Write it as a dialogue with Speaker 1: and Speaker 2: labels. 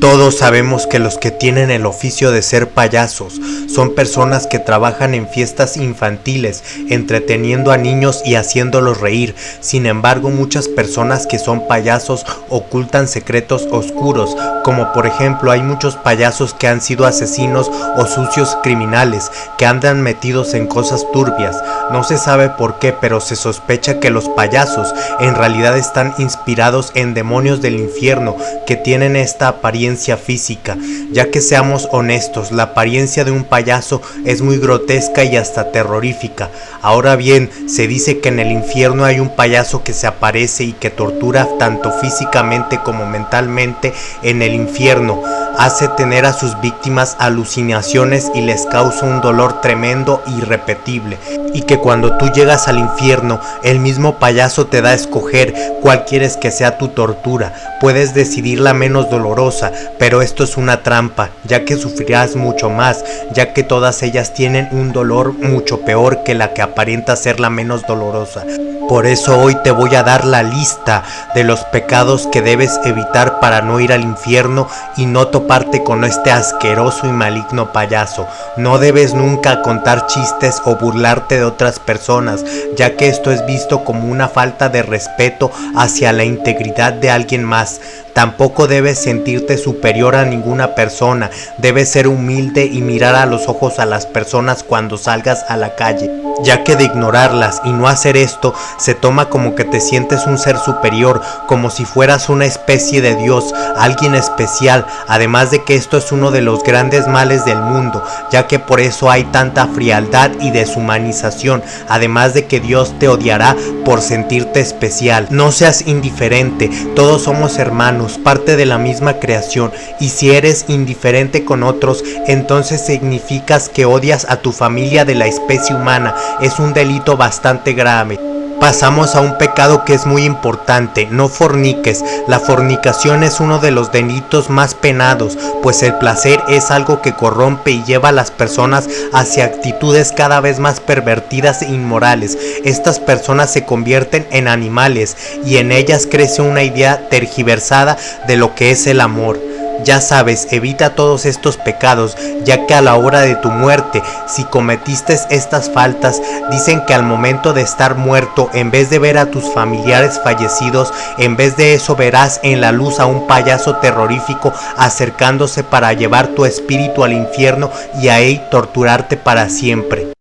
Speaker 1: Todos sabemos que los que tienen el oficio de ser payasos son personas que trabajan en fiestas infantiles, entreteniendo a niños y haciéndolos reír. Sin embargo, muchas personas que son payasos ocultan secretos oscuros, como por ejemplo hay muchos payasos que han sido asesinos o sucios criminales, que andan metidos en cosas turbias. No se sabe por qué, pero se sospecha que los payasos en realidad están inspirados en demonios del infierno que tienen esta apariencia física, ya que seamos honestos, la apariencia de un payaso es muy grotesca y hasta terrorífica. Ahora bien, se dice que en el infierno hay un payaso que se aparece y que tortura tanto físicamente como mentalmente en el infierno, hace tener a sus víctimas alucinaciones y les causa un dolor tremendo e irrepetible, y que cuando tú llegas al infierno, el mismo payaso te da a escoger cuál quieres que sea tu tortura, puedes decidir la menos dolorosa, pero esto es una trampa, ya que sufrirás mucho más, ya que todas ellas tienen un dolor mucho peor que la que aparenta ser la menos dolorosa. Por eso hoy te voy a dar la lista de los pecados que debes evitar para no ir al infierno y no toparte con este asqueroso y maligno payaso. No debes nunca contar chistes o burlarte de otras personas, ya que esto es visto como una falta de respeto hacia la integridad de alguien más. Tampoco debes sentirte superior a ninguna persona, debes ser humilde y mirar a los ojos a las personas cuando salgas a la calle, ya que de ignorarlas y no hacer esto se toma como que te sientes un ser superior, como si fueras una especie de Dios, alguien especial, además de que esto es uno de los grandes males del mundo, ya que por eso hay tanta frialdad y deshumanización, además de que Dios te odiará por sentirte especial. No seas indiferente, todos somos hermanos, parte de la misma creación, y si eres indiferente con otros, entonces significas que odias a tu familia de la especie humana. Es un delito bastante grave pasamos a un pecado que es muy importante, no forniques. La fornicación es uno de los delitos más penados, pues el placer es algo que corrompe y lleva a las personas hacia actitudes cada vez más pervertidas e inmorales. Estas personas se convierten en animales y en ellas crece una idea tergiversada de lo que es el amor. Ya sabes, evita todos estos pecados, ya que a la hora de tu muerte, si cometiste estas faltas, dicen que al momento de estar muerto, en vez de ver a tus familiares fallecidos, en vez de eso verás en la luz a un payaso terrorífico acercándose para llevar tu espíritu al infierno y ahí torturarte para siempre.